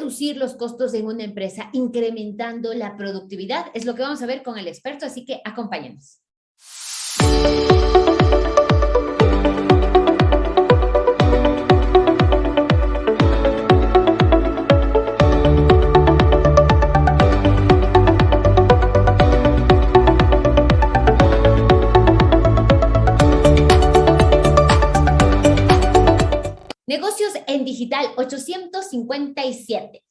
reducir los costos en una empresa incrementando la productividad? Es lo que vamos a ver con el experto, así que acompáñenos. En Digital 857.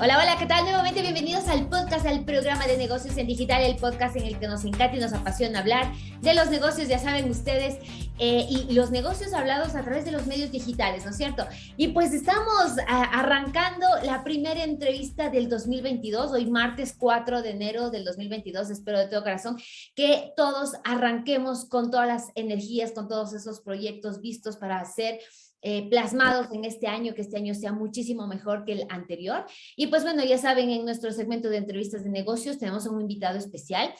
Hola, hola, ¿qué tal? Nuevamente bienvenidos al podcast, al programa de negocios en digital, el podcast en el que nos encanta y nos apasiona hablar de los negocios, ya saben ustedes, eh, y los negocios hablados a través de los medios digitales, ¿no es cierto? Y pues estamos arrancando la primera entrevista del 2022, hoy martes 4 de enero del 2022, espero de todo corazón que todos arranquemos con todas las energías, con todos esos proyectos vistos para hacer eh, plasmados en este año, que este año sea muchísimo mejor que el anterior. Y pues bueno, ya saben, en nuestro segmento de entrevistas de negocios tenemos a un invitado especial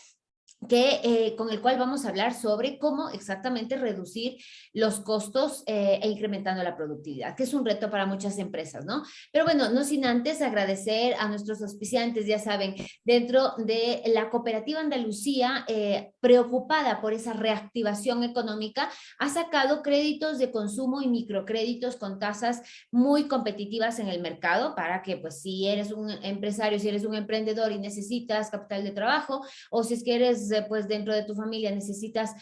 que, eh, con el cual vamos a hablar sobre cómo exactamente reducir los costos eh, e incrementando la productividad, que es un reto para muchas empresas, ¿no? Pero bueno, no sin antes agradecer a nuestros auspiciantes, ya saben, dentro de la cooperativa Andalucía, eh, preocupada por esa reactivación económica, ha sacado créditos de consumo y microcréditos con tasas muy competitivas en el mercado para que, pues, si eres un empresario, si eres un emprendedor y necesitas capital de trabajo, o si es que eres pues dentro de tu familia necesitas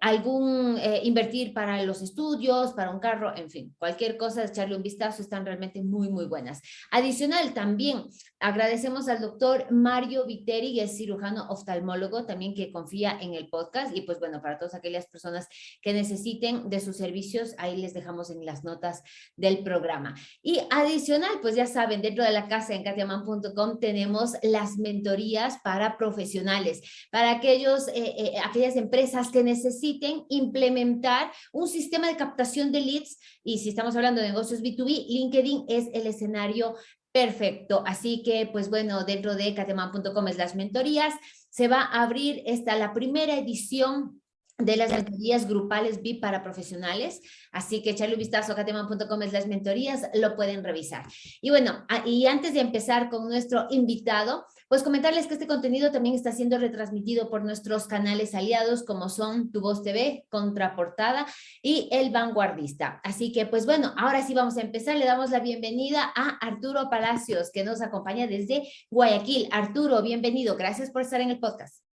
algún eh, invertir para los estudios, para un carro, en fin, cualquier cosa, echarle un vistazo, están realmente muy, muy buenas. Adicional, también agradecemos al doctor Mario Viteri, que es cirujano oftalmólogo, también que confía en el podcast, y pues bueno, para todas aquellas personas que necesiten de sus servicios, ahí les dejamos en las notas del programa. Y adicional, pues ya saben, dentro de la casa en katiaman.com tenemos las mentorías para profesionales, para aquellos, eh, aquellas empresas que necesitan necesiten implementar un sistema de captación de leads y si estamos hablando de negocios B2B, LinkedIn es el escenario perfecto. Así que, pues bueno, dentro de cateman.com es las mentorías, se va a abrir esta la primera edición de las mentorías grupales VIP para profesionales, así que echarle un vistazo a cateman.com es las mentorías, lo pueden revisar. Y bueno, y antes de empezar con nuestro invitado, pues comentarles que este contenido también está siendo retransmitido por nuestros canales aliados como son Tu Voz TV, Contraportada y El Vanguardista. Así que pues bueno, ahora sí vamos a empezar, le damos la bienvenida a Arturo Palacios que nos acompaña desde Guayaquil. Arturo, bienvenido, gracias por estar en el podcast.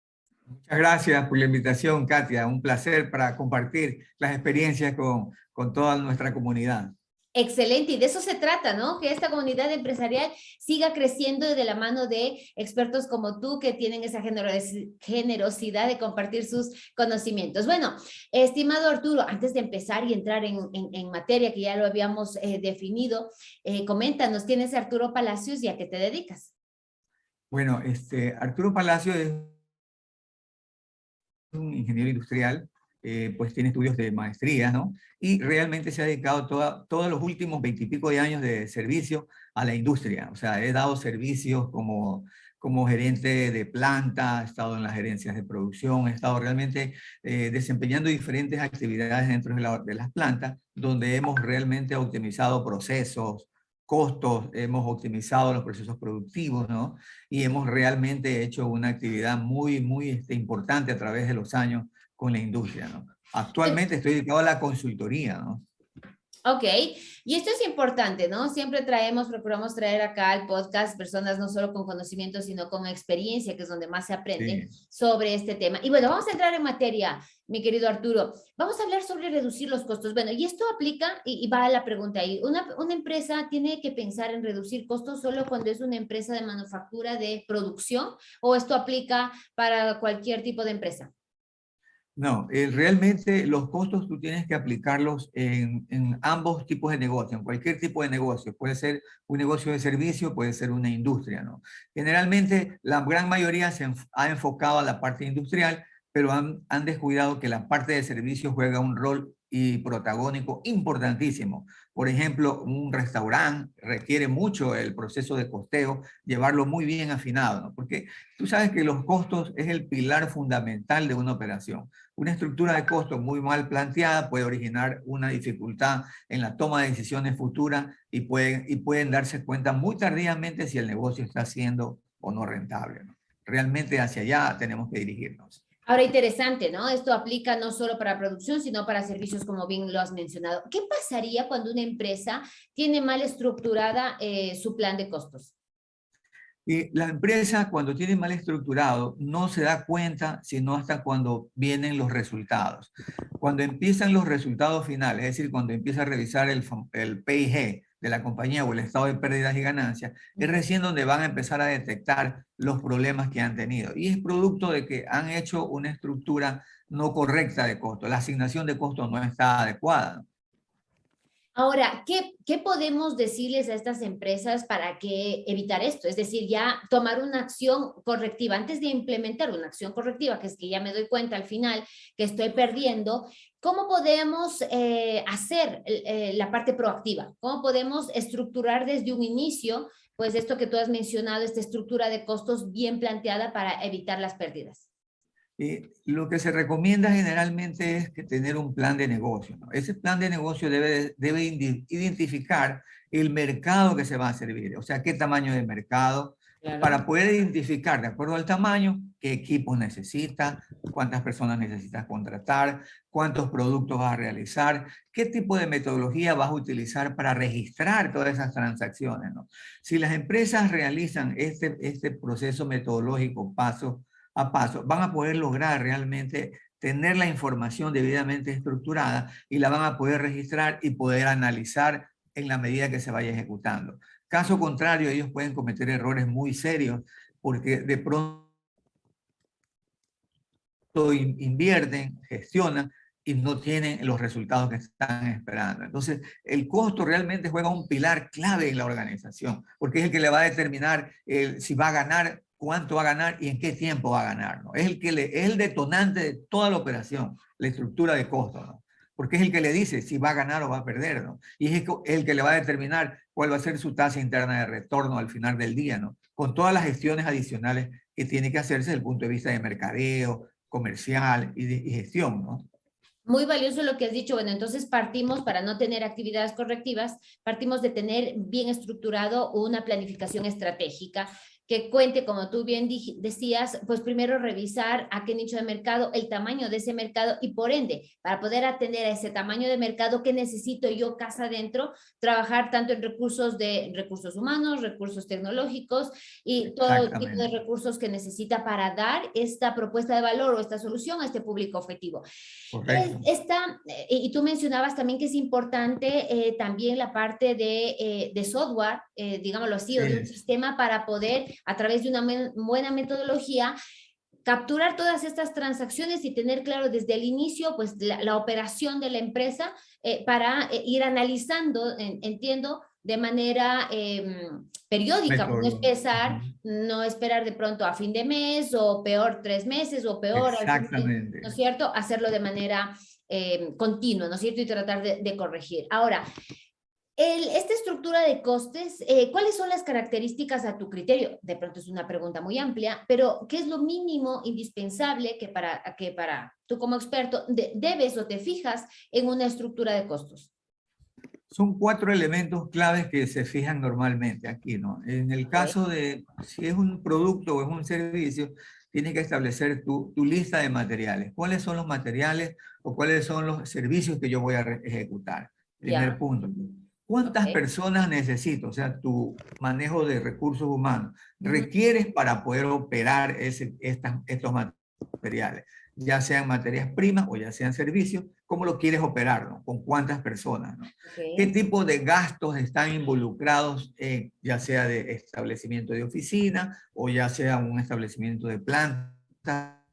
Muchas gracias por la invitación, Katia. Un placer para compartir las experiencias con, con toda nuestra comunidad. Excelente, y de eso se trata, ¿no? Que esta comunidad empresarial siga creciendo de la mano de expertos como tú que tienen esa generosidad de compartir sus conocimientos. Bueno, estimado Arturo, antes de empezar y entrar en, en, materia que ya lo habíamos eh, definido, eh, coméntanos, ¿quién es Arturo Palacios y a qué te dedicas? Bueno, este, Arturo Palacios es un ingeniero industrial, eh, pues tiene estudios de maestría, ¿no? Y realmente se ha dedicado todos los últimos veintipico de años de servicio a la industria. O sea, he dado servicios como, como gerente de planta, he estado en las gerencias de producción, he estado realmente eh, desempeñando diferentes actividades dentro de, de las plantas, donde hemos realmente optimizado procesos, costos, hemos optimizado los procesos productivos, ¿no? Y hemos realmente hecho una actividad muy, muy este, importante a través de los años con la industria, ¿no? Actualmente estoy dedicado a la consultoría, ¿no? Ok, y esto es importante, ¿no? Siempre traemos, procuramos traer acá al podcast personas no solo con conocimiento, sino con experiencia, que es donde más se aprende sobre este tema. Y bueno, vamos a entrar en materia, mi querido Arturo. Vamos a hablar sobre reducir los costos. Bueno, y esto aplica, y, va a la pregunta ahí, ¿una, ¿una empresa tiene que pensar en reducir costos solo cuando es una empresa de manufactura de producción o esto aplica para cualquier tipo de empresa? No, eh, realmente los costos tú tienes que aplicarlos en, en, ambos tipos de negocio, en cualquier tipo de negocio. Puede ser un negocio de servicio, puede ser una industria, ¿no? Generalmente la gran mayoría se ha enfocado a la parte industrial, pero han, han descuidado que la parte de servicio juega un rol y protagónico importantísimo. Por ejemplo, un restaurante requiere mucho el proceso de costeo, llevarlo muy bien afinado, ¿no? porque tú sabes que los costos es el pilar fundamental de una operación. Una estructura de costos muy mal planteada puede originar una dificultad en la toma de decisiones futuras y pueden, y pueden darse cuenta muy tardíamente si el negocio está siendo o no rentable. Realmente hacia allá tenemos que dirigirnos. Ahora, interesante, ¿no? Esto aplica no solo para producción, sino para servicios, como bien lo has mencionado. ¿Qué pasaría cuando una empresa tiene mal estructurada eh, su plan de costos? Y la empresa cuando tiene mal estructurado no se da cuenta sino hasta cuando vienen los resultados. Cuando empiezan los resultados finales, es decir, cuando empieza a revisar el PIG, de la compañía o el estado de pérdidas y ganancias, es recién donde van a empezar a detectar los problemas que han tenido. Y es producto de que han hecho una estructura no correcta de costo. La asignación de costos no está adecuada. Ahora, ¿qué, ¿qué, podemos decirles a estas empresas para que evitar esto? Es decir, ya tomar una acción correctiva, antes de implementar una acción correctiva, que es que ya me doy cuenta al final que estoy perdiendo, ¿cómo podemos eh, hacer eh, la parte proactiva? ¿Cómo podemos estructurar desde un inicio, pues esto que tú has mencionado, esta estructura de costos bien planteada para evitar las pérdidas? Eh, lo que se recomienda generalmente es que tener un plan de negocio. Ese plan de negocio debe, debe identificar el mercado que se va a servir, o sea, qué tamaño de mercado, para poder identificar, de acuerdo al tamaño, qué equipos necesita, cuántas personas necesitas contratar, cuántos productos vas a realizar, qué tipo de metodología vas a utilizar para registrar todas esas transacciones. ¿no? Si las empresas realizan este, este proceso metodológico paso a paso, van a poder lograr realmente tener la información debidamente estructurada y la van a poder registrar y poder analizar en la medida que se vaya ejecutando. Caso contrario, ellos pueden cometer errores muy serios porque de pronto invierten, gestionan y no tienen los resultados que están esperando. Entonces, el costo realmente juega un pilar clave en la organización, porque es el que le va a determinar si va a ganar cuánto va a ganar y en qué tiempo va a ganar. ¿no? Es, el que le, es el detonante de toda la operación, la estructura de costos, ¿no? porque es el que le dice si va a ganar o va a perder, ¿no? y es el que le va a determinar cuál va a ser su tasa interna de retorno al final del día, ¿no? con todas las gestiones adicionales que tiene que hacerse desde el punto de vista de mercadeo, comercial y, de, y gestión. ¿no? Muy valioso lo que has dicho. Bueno, entonces partimos, para no tener actividades correctivas, partimos de tener bien estructurado una planificación estratégica que cuente, como tú bien decías, pues primero revisar a qué nicho de mercado, el tamaño de ese mercado y por ende, para poder atender a ese tamaño de mercado que necesito yo casa adentro, trabajar tanto en recursos de recursos humanos, recursos tecnológicos y todo tipo de recursos que necesita para dar esta propuesta de valor o esta solución a este público objetivo. Esta, eh, y tú mencionabas también que es importante eh, también la parte de, eh, de software, digámoslo así, o de un sistema para poder a través de una buena metodología, capturar todas estas transacciones y tener claro desde el inicio pues la, operación de la empresa eh, para eh, ir analizando, entiendo, de manera em, periódica, no empezar, no esperar de pronto a fin de mes o peor tres meses o peor, Exactamente. ¿no es cierto? Hacerlo de manera em, continua, ¿no es cierto? Y tratar de, de corregir. Ahora, esta estructura de costes, eh, ¿cuáles son las características a tu criterio? De pronto es una pregunta muy amplia, pero ¿qué es lo mínimo indispensable que para, que para tú como experto debes o te fijas en una estructura de costos? Son cuatro elementos claves que se fijan normalmente aquí, ¿no? En el caso de si es un producto o es un servicio, tienes que establecer tu, tu lista de materiales. ¿Cuáles son los materiales o cuáles son los servicios que yo voy a ejecutar? Primer punto. ¿Cuántas personas necesito? O sea, tu manejo de recursos humanos requieres para poder operar ese, estos materiales, ya sean materias primas o ya sean servicios, ¿cómo lo quieres operar? ¿no? ¿Con cuántas personas? ¿no? ¿Qué tipo de gastos están involucrados en, ya sea de establecimiento de oficina o ya sea un establecimiento de planta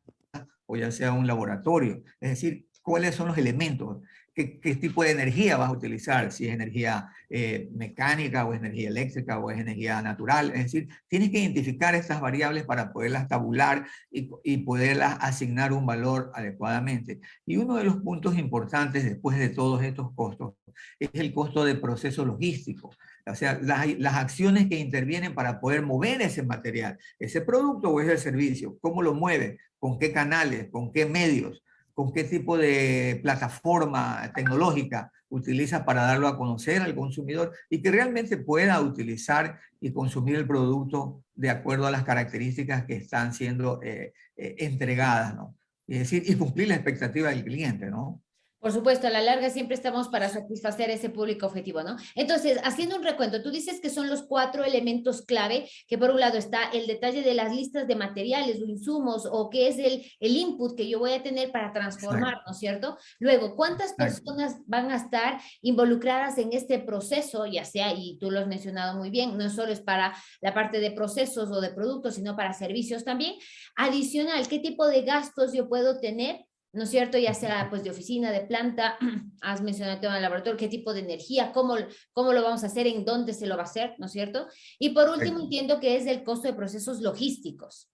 o ya sea un laboratorio? Es decir, ¿cuáles son los elementos? Qué, tipo de energía vas a utilizar, si es energía eh, mecánica o es energía eléctrica o es energía natural. Es decir, tienes que identificar estas variables para poderlas tabular y, y poderlas asignar un valor adecuadamente. Y uno de los puntos importantes después de todos estos costos es el costo de proceso logístico. O sea, las, las, acciones que intervienen para poder mover ese material, ese producto o ese servicio, cómo lo mueve, con qué canales, con qué medios con qué tipo de plataforma tecnológica utiliza para darlo a conocer al consumidor y que realmente pueda utilizar y consumir el producto de acuerdo a las características que están siendo eh, eh, entregadas, ¿no? Es decir, y cumplir la expectativa del cliente, ¿no? Por supuesto, a la larga siempre estamos para satisfacer ese público objetivo, ¿no? Entonces, haciendo un recuento, tú dices que son los cuatro elementos clave, que por un lado está el detalle de las listas de materiales o insumos, o qué es el, el input que yo voy a tener para transformar, ¿no es cierto? Luego, ¿cuántas personas van a estar involucradas en este proceso, ya sea, y tú lo has mencionado muy bien, no solo es para la parte de procesos o de productos, sino para servicios también. Adicional, ¿qué tipo de gastos yo puedo tener ¿no es cierto? Ya sea pues de oficina, de planta, has mencionado el tema del laboratorio, qué tipo de energía, cómo, cómo lo vamos a hacer, en dónde se lo va a hacer, ¿no es cierto? Y por último entiendo que es el costo de procesos logísticos.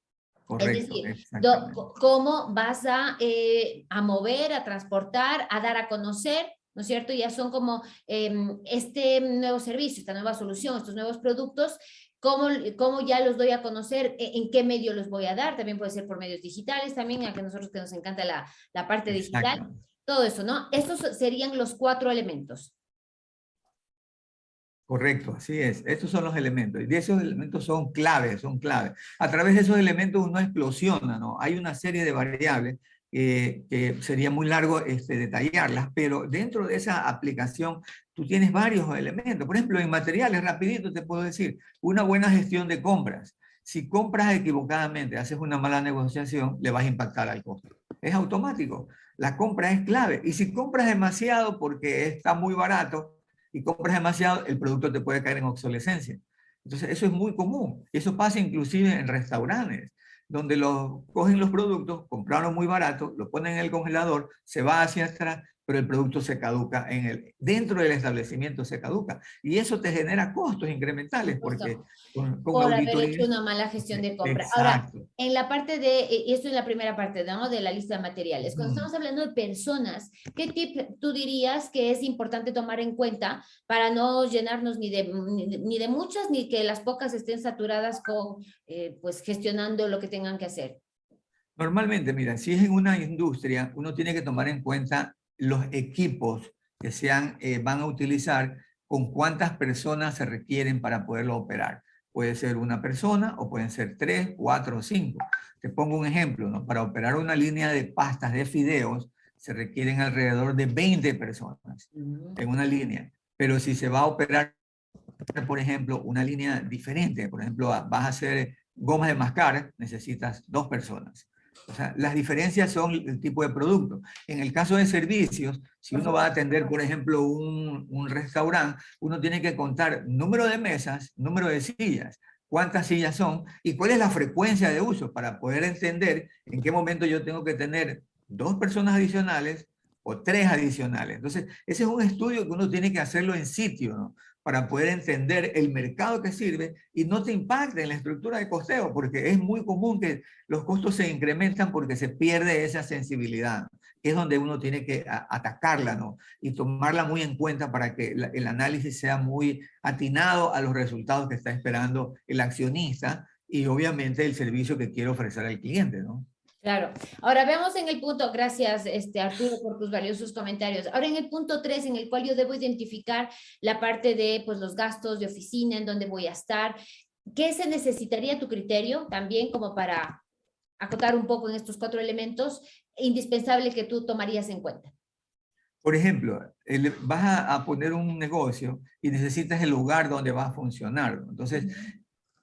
Correcto, es decir, cómo vas a, eh, a mover, a transportar, a dar a conocer, ¿no es cierto? Ya son como em, este nuevo servicio, esta nueva solución, estos nuevos productos ¿Cómo, ¿Cómo, ya los doy a conocer? ¿E, ¿En qué medio los voy a dar? También puede ser por medios digitales, también a que nosotros que nos encanta la, la parte digital. Todo eso, ¿no? Estos serían los cuatro elementos. Correcto, así es. Estos son los elementos. Y esos elementos son claves, son claves. A través de esos elementos uno explosiona, ¿no? Hay una serie de variables que sería muy largo este, detallarlas, pero dentro de esa aplicación tú tienes varios elementos. Por ejemplo, en materiales, rapidito te puedo decir, una buena gestión de compras. Si compras equivocadamente, haces una mala negociación, le vas a impactar al costo. Es automático. La compra es clave. Y si compras demasiado porque está muy barato y compras demasiado, el producto te puede caer en obsolescencia. Entonces, eso es muy común. Eso pasa inclusive en restaurantes donde los, cogen los productos, compraron muy barato, lo ponen en el congelador, se va hacia atrás, pero el producto se caduca en el, dentro del establecimiento se caduca. Y eso te genera costos incrementales porque con, con Por haber hecho una mala gestión de compra. Ahora, en la parte de, eh, esto es la primera parte ¿no? de la lista de materiales. Cuando estamos hablando de personas, ¿qué tip tú dirías que es importante tomar en cuenta para no llenarnos ni de, ni de muchas, ni que las pocas estén saturadas con, eh, pues, gestionando lo que tengan que hacer? Normalmente, mira, si es en una industria, uno tiene que tomar en cuenta los equipos que sean, eh, van a utilizar, con cuántas personas se requieren para poderlo operar. Puede ser una persona o pueden ser tres, cuatro o cinco. Te pongo un ejemplo, ¿no? Para operar una línea de pastas de fideos se requieren alrededor de 20 personas en una línea. Pero si se va a operar, por ejemplo, una línea diferente, por ejemplo, vas a hacer gomas de mascar, necesitas dos personas. O sea, las diferencias son el tipo de producto. En el caso de servicios, si uno va a atender, por ejemplo, un, un restaurante, uno tiene que contar número de mesas, número de sillas, cuántas sillas son y cuál es la frecuencia de uso para poder entender en qué momento yo tengo que tener dos personas adicionales o tres adicionales. Entonces, ese es un estudio que uno tiene que hacerlo en sitio, ¿no? Para poder entender el mercado que sirve y no te impacte en la estructura de costeo, porque es muy común que los costos se incrementan porque se pierde esa sensibilidad, que es donde uno tiene que atacarla ¿no? y tomarla muy en cuenta para que el análisis sea muy atinado a los resultados que está esperando el accionista y obviamente el servicio que quiere ofrecer al cliente. ¿no? Claro. Ahora veamos en el punto, gracias este, Arturo por tus valiosos comentarios. Ahora en el punto 3, en el cual yo debo identificar la parte de pues, los gastos de oficina, en dónde voy a estar. ¿Qué se necesitaría tu criterio también como para acotar un poco en estos cuatro elementos indispensable que tú tomarías en cuenta? Por ejemplo, vas a, poner un negocio y necesitas el lugar donde va a funcionar. Entonces,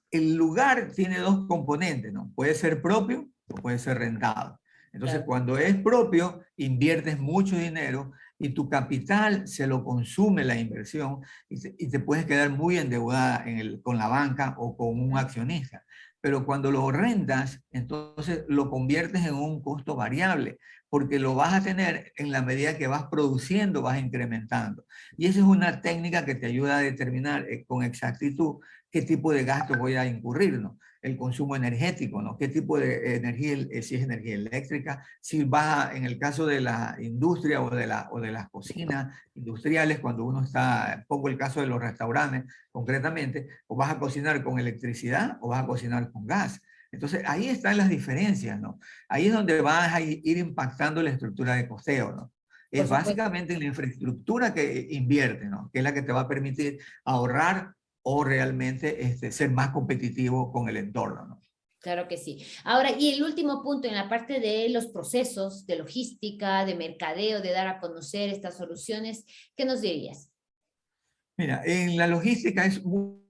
el lugar tiene dos componentes, ¿no? Puede ser propio o puede ser rentado. Entonces, cuando es propio, inviertes mucho dinero y tu capital se lo consume la inversión y te, puedes quedar muy endeudada en el, con la banca o con un accionista. Pero cuando lo rentas, entonces lo conviertes en un costo variable, porque lo vas a tener en la medida que vas produciendo, vas incrementando. Y esa es una técnica que te ayuda a determinar eh, con exactitud qué tipo de gasto voy a incurrir, ¿no? El consumo energético, ¿no? ¿Qué tipo de energía, eh, si es energía eléctrica, si va, en el caso de la industria o de, la, o de las cocinas industriales, cuando uno está, pongo el caso de los restaurantes concretamente, o vas a cocinar con electricidad o vas a cocinar con gas. Entonces, ahí están las diferencias, ¿no? Ahí es donde vas a ir impactando la estructura de costeo, ¿no? Es básicamente la infraestructura que invierte, ¿no? Que es la que te va a permitir ahorrar o realmente este, ser más competitivo con el entorno, ¿no? Claro que sí. Ahora, y el último punto en la parte de los procesos de logística, de mercadeo, de dar a conocer estas soluciones, ¿qué nos dirías? Mira, en la logística es muy,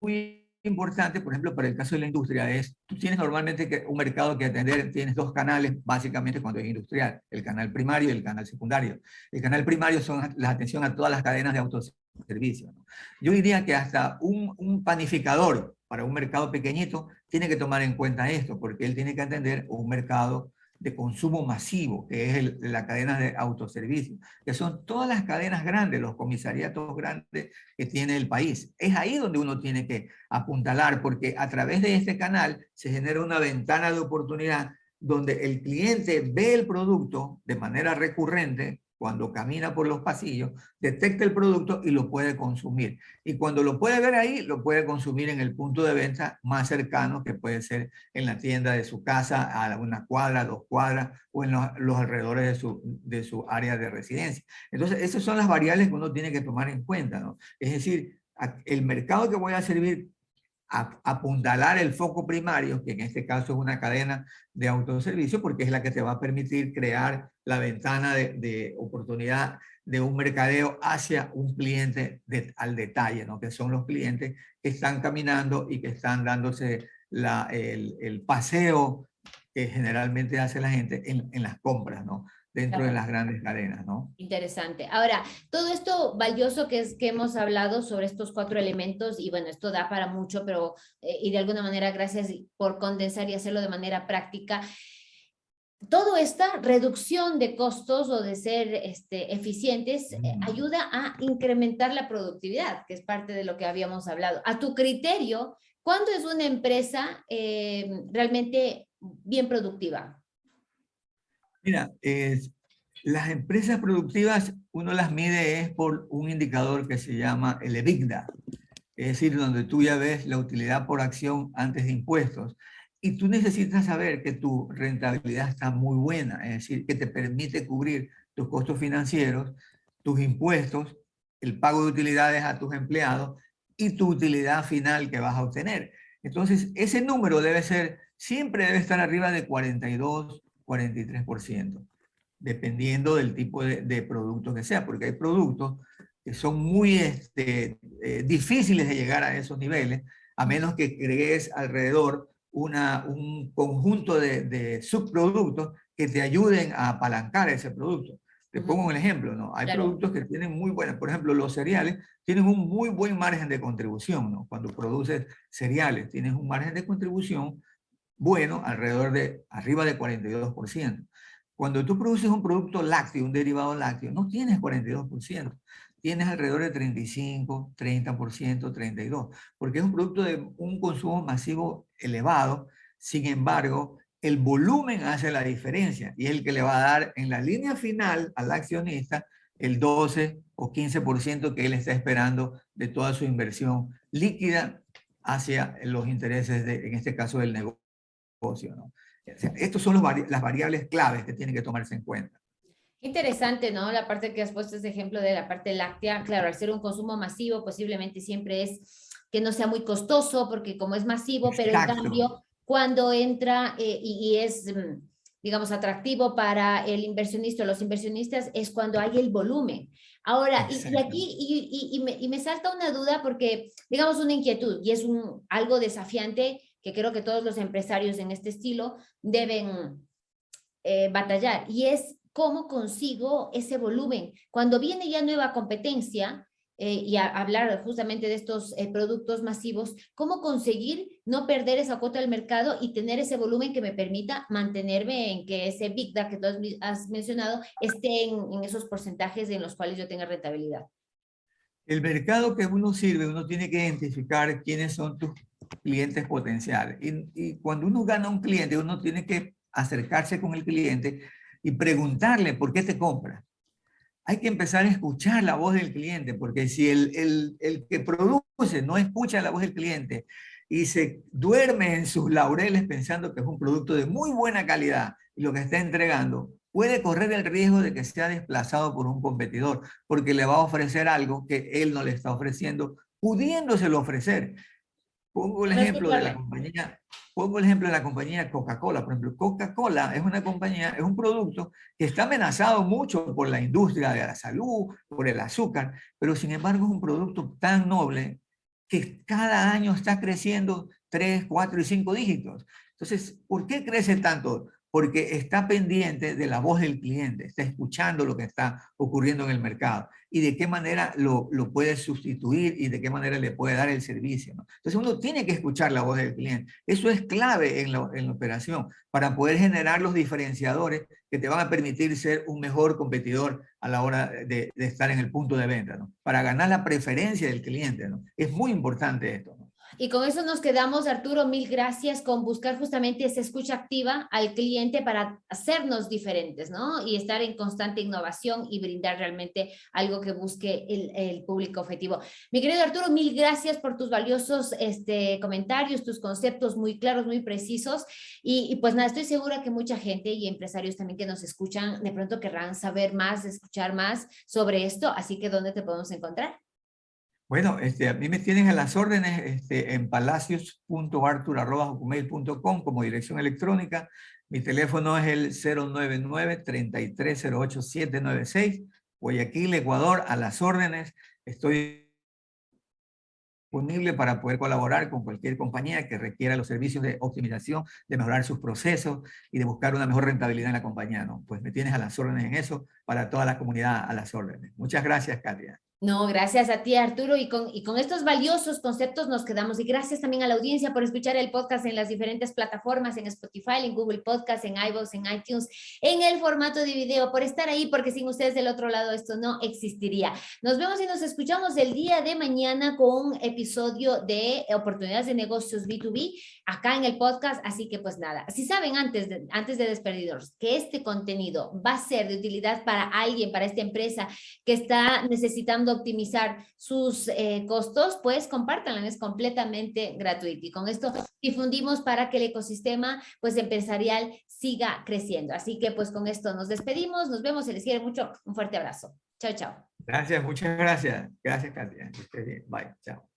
muy importante, por ejemplo, para el caso de la industria, es, tú tienes normalmente un mercado que atender, tienes dos canales, básicamente cuando es industrial, el canal primario y el canal secundario. El canal primario son la atención a todas las cadenas de autoservicio. Yo diría que hasta un panificador para un mercado pequeñito tiene que tomar en cuenta esto, porque él tiene que atender un mercado de consumo masivo, que es la cadena de autoservicio, que son todas las cadenas grandes, los comisariatos grandes que tiene el país. Es ahí donde uno tiene que apuntalar, porque a través de este canal se genera una ventana de oportunidad donde el cliente ve el producto de manera recurrente cuando camina por los pasillos, detecta el producto y lo puede consumir. Y cuando lo puede ver ahí, lo puede consumir en el punto de venta más cercano, que puede ser en la tienda de su casa, a una cuadra, dos cuadras, o en los, alrededores de su, de su área de residencia. Entonces, esas son las variables que uno tiene que tomar en cuenta, ¿no? Es decir, el mercado que voy a servir apuntalar el foco primario, que en este caso es una cadena de autoservicio, porque es la que te va a permitir crear la ventana de, oportunidad de un mercadeo hacia un cliente al detalle, ¿no? que son los clientes que están caminando y que están dándose la, el, paseo que generalmente hace la gente en, en las compras. ¿no? Dentro de las grandes cadenas, ¿no? Interesante. Ahora, todo esto valioso que es que hemos hablado sobre estos cuatro elementos, y bueno, esto da para mucho, pero, eh, y de alguna manera, gracias por condensar y hacerlo de manera práctica, toda esta reducción de costos o de ser este, eficientes eh, mm. ayuda a incrementar la productividad, que es parte de lo que habíamos hablado. A tu criterio, ¿cuándo es una empresa eh, realmente bien productiva? Mira, las empresas productivas uno las mide es por un indicador que se llama el EBITDA, es decir, donde tú ya ves la utilidad por acción antes de impuestos. Y tú necesitas saber que tu rentabilidad está muy buena, es decir, que te permite cubrir tus costos financieros, tus impuestos, el pago de utilidades a tus empleados y tu utilidad final que vas a obtener. Entonces, ese número debe ser, siempre debe estar arriba de 42, 43%, dependiendo del tipo de, producto que sea, porque hay productos que son muy este, eh, difíciles de llegar a esos niveles, a menos que crees alrededor una, un conjunto de, subproductos que te ayuden a apalancar ese producto. Te pongo un ejemplo, ¿no? Hay productos que tienen muy buenas, por ejemplo, los cereales tienen un muy buen margen de contribución, ¿no? Cuando produces cereales, tienes un margen de contribución bueno, alrededor de arriba de 42%. Cuando tú produces un producto lácteo, un derivado lácteo, no tienes 42%, tienes alrededor de 35, 30%, 32%, porque es un producto de un consumo masivo elevado, sin embargo, el volumen hace la diferencia y es el que le va a dar en la línea final al accionista el 12 o 15% que él está esperando de toda su inversión líquida hacia los intereses, de, en este caso, del negocio negocio. ¿no? estos son las variables claves que tienen que tomarse en cuenta. Interesante, ¿no? La parte que has puesto ese ejemplo de la parte láctea, claro, al ser un consumo masivo, posiblemente siempre es que no sea muy costoso, porque como es masivo, pero en cambio, cuando entra eh, y, es, mm, digamos, atractivo para el inversionista o los inversionistas, es cuando hay el volumen. Ahora, y, aquí, y, y, me, y me salta una duda porque, digamos, una inquietud, y es un, algo desafiante, que creo que todos los empresarios en este estilo deben eh, batallar, y es cómo consigo ese volumen. Cuando viene ya nueva competencia, eh, y hablar justamente de estos eh, productos masivos, cómo conseguir no perder esa cuota del mercado y tener ese volumen que me permita mantenerme en que ese Big Data que tú has mencionado esté en, en esos porcentajes en los cuales yo tenga rentabilidad. El mercado que uno sirve, uno tiene que identificar quiénes son tus clientes potenciales. Y, y, cuando uno gana un cliente, uno tiene que acercarse con el cliente y preguntarle por qué te compra. Hay que empezar a escuchar la voz del cliente, porque si el, el, el que produce no escucha la voz del cliente y se duerme en sus laureles pensando que es un producto de muy buena calidad y lo que está entregando, puede correr el riesgo de que sea desplazado por un competidor, porque le va a ofrecer algo que él no le está ofreciendo, pudiéndoselo ofrecer. Pongo el ejemplo de la compañía, pongo el ejemplo de la compañía Coca-Cola. Por ejemplo, Coca-Cola es una compañía, es un producto que está amenazado mucho por la industria de la salud, por el azúcar, pero sin embargo es un producto tan noble que cada año está creciendo 3, 4 y 5 dígitos. Entonces, ¿por qué crece tanto? Porque está pendiente de la voz del cliente, está escuchando lo que está ocurriendo en el mercado y de qué manera lo, puede sustituir y de qué manera le puede dar el servicio. ¿no? Entonces uno tiene que escuchar la voz del cliente. Eso es clave en la, operación para poder generar los diferenciadores que te van a permitir ser un mejor competidor a la hora de, estar en el punto de venta, para ganar la preferencia del cliente. Es muy importante esto. Y con eso nos quedamos, Arturo, mil gracias con buscar justamente esa escucha activa al cliente para hacernos diferentes, ¿no? Y estar en constante innovación y brindar realmente algo que busque el, público objetivo. Mi querido Arturo, mil gracias por tus valiosos este, comentarios, tus conceptos muy claros, muy precisos. Y, y, pues nada, estoy segura que mucha gente y empresarios también que nos escuchan de pronto querrán saber más, escuchar más sobre esto. Así que, ¿dónde te podemos encontrar? Bueno, este, a mí me tienen a las órdenes este, en palacios.artur.com como dirección electrónica. Mi teléfono es el 099-3308-796. Guayaquil, Ecuador, a las órdenes. Estoy disponible para poder colaborar con cualquier compañía que requiera los servicios de optimización, de mejorar sus procesos y de buscar una mejor rentabilidad en la compañía. ¿no? Pues me tienes a las órdenes en eso para toda la comunidad a las órdenes. Muchas gracias, Katia. No, gracias a ti Arturo y con, y con estos valiosos conceptos nos quedamos y gracias también a la audiencia por escuchar el podcast en las diferentes plataformas, en Spotify, en Google Podcast, en iVoox, en iTunes, en el formato de video, por estar ahí porque sin ustedes del otro lado esto no existiría. Nos vemos y nos escuchamos el día de mañana con un episodio de oportunidades de negocios B2B acá en el podcast, así que pues nada, si saben antes de, antes de que este contenido va a ser de utilidad para alguien, para esta empresa que está necesitando optimizar sus eh, costos, pues compártanlo, es completamente gratuito. Y con esto difundimos para que el ecosistema pues empresarial siga creciendo. Así que pues con esto nos despedimos, nos vemos, se les quiere mucho, un fuerte abrazo. Chao, chao. Gracias, muchas gracias. Gracias, Katia. Bye, chao.